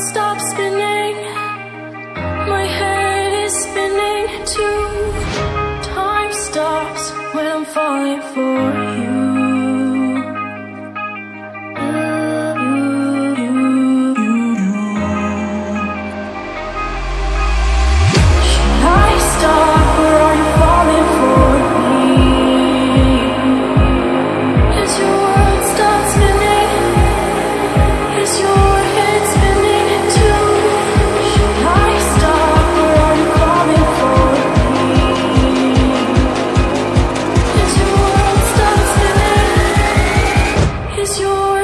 stop spinning. is your